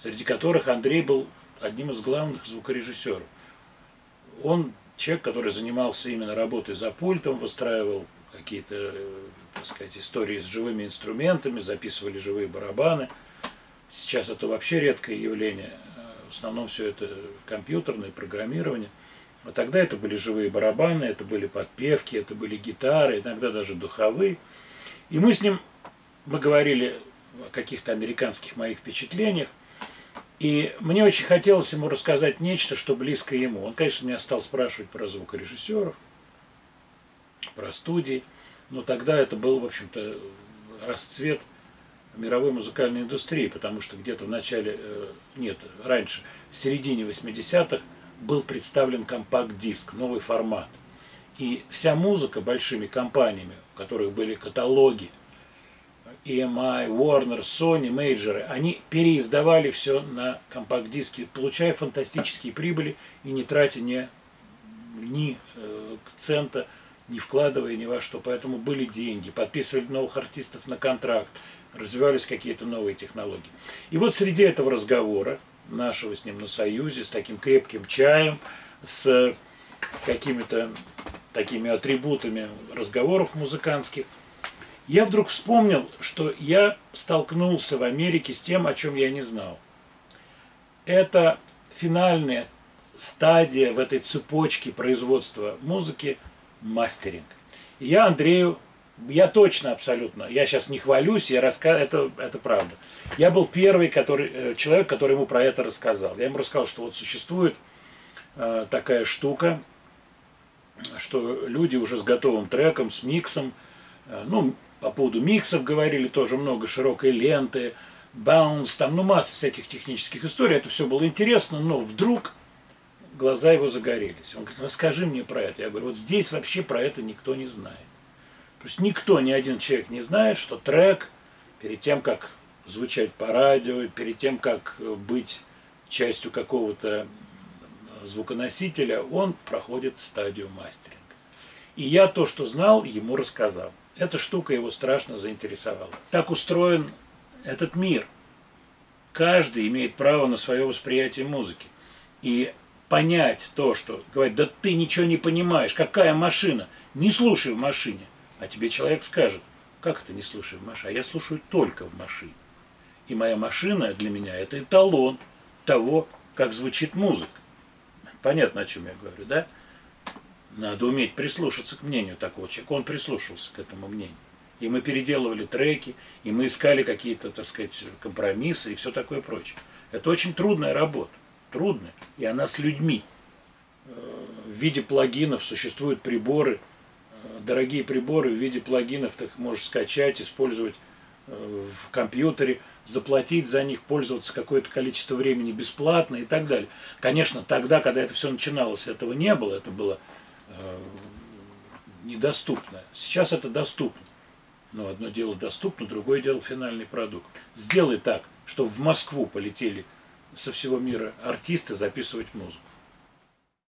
среди которых Андрей был одним из главных звукорежиссеров. Он человек, который занимался именно работой за пультом, выстраивал какие-то, так истории с живыми инструментами, записывали живые барабаны. Сейчас это вообще редкое явление. В основном все это компьютерное программирование. А тогда это были живые барабаны, это были подпевки, это были гитары, иногда даже духовые. И мы с ним, мы говорили о каких-то американских моих впечатлениях. И мне очень хотелось ему рассказать нечто, что близко ему. Он, конечно, меня стал спрашивать про звукорежиссеров, про студии. Но тогда это был, в общем-то, расцвет мировой музыкальной индустрии, потому что где-то в начале, э, нет, раньше, в середине 80-х был представлен компакт-диск, новый формат. И вся музыка большими компаниями, у которых были каталоги, EMI, Warner, Sony, мейджеры, они переиздавали все на компакт-диске, получая фантастические прибыли и не тратя ни, ни э, цента, не вкладывая ни во что. Поэтому были деньги, подписывали новых артистов на контракт, развивались какие-то новые технологии. И вот среди этого разговора, нашего с ним на Союзе, с таким крепким чаем, с какими-то такими атрибутами разговоров музыкантских, я вдруг вспомнил, что я столкнулся в Америке с тем, о чем я не знал. Это финальная стадия в этой цепочке производства музыки – мастеринг. И я Андрею, я точно абсолютно, я сейчас не хвалюсь, я раска... это, это правда. Я был первый который, э, человек, который ему про это рассказал. Я ему рассказал, что вот существует э, такая штука, что люди уже с готовым треком, с миксом, э, ну, по поводу миксов говорили тоже много, широкой ленты, баунс, там, ну, масса всяких технических историй. Это все было интересно, но вдруг глаза его загорелись. Он говорит, расскажи мне про это. Я говорю, вот здесь вообще про это никто не знает. То есть никто, ни один человек не знает, что трек перед тем, как звучать по радио, перед тем, как быть частью какого-то звуконосителя, он проходит стадию мастеринга. И я то, что знал, ему рассказал. Эта штука его страшно заинтересовала. Так устроен этот мир. Каждый имеет право на свое восприятие музыки. И понять то, что говорит, да ты ничего не понимаешь, какая машина, не слушай в машине. А тебе человек скажет, как это не слушай в машине? А я слушаю только в машине. И моя машина для меня это эталон того, как звучит музыка. Понятно, о чем я говорю, да? Надо уметь прислушаться к мнению такого человека. Он прислушивался к этому мнению. И мы переделывали треки, и мы искали какие-то, так сказать, компромиссы и все такое прочее. Это очень трудная работа. Трудная. И она с людьми. Э, в виде плагинов существуют приборы, э, дорогие приборы в виде плагинов, ты их можешь скачать, использовать э, в компьютере, заплатить за них, пользоваться какое-то количество времени бесплатно и так далее. Конечно, тогда, когда это все начиналось, этого не было, это было недоступно. Сейчас это доступно. Но одно дело доступно, другое дело финальный продукт. Сделай так, чтобы в Москву полетели со всего мира артисты записывать музыку.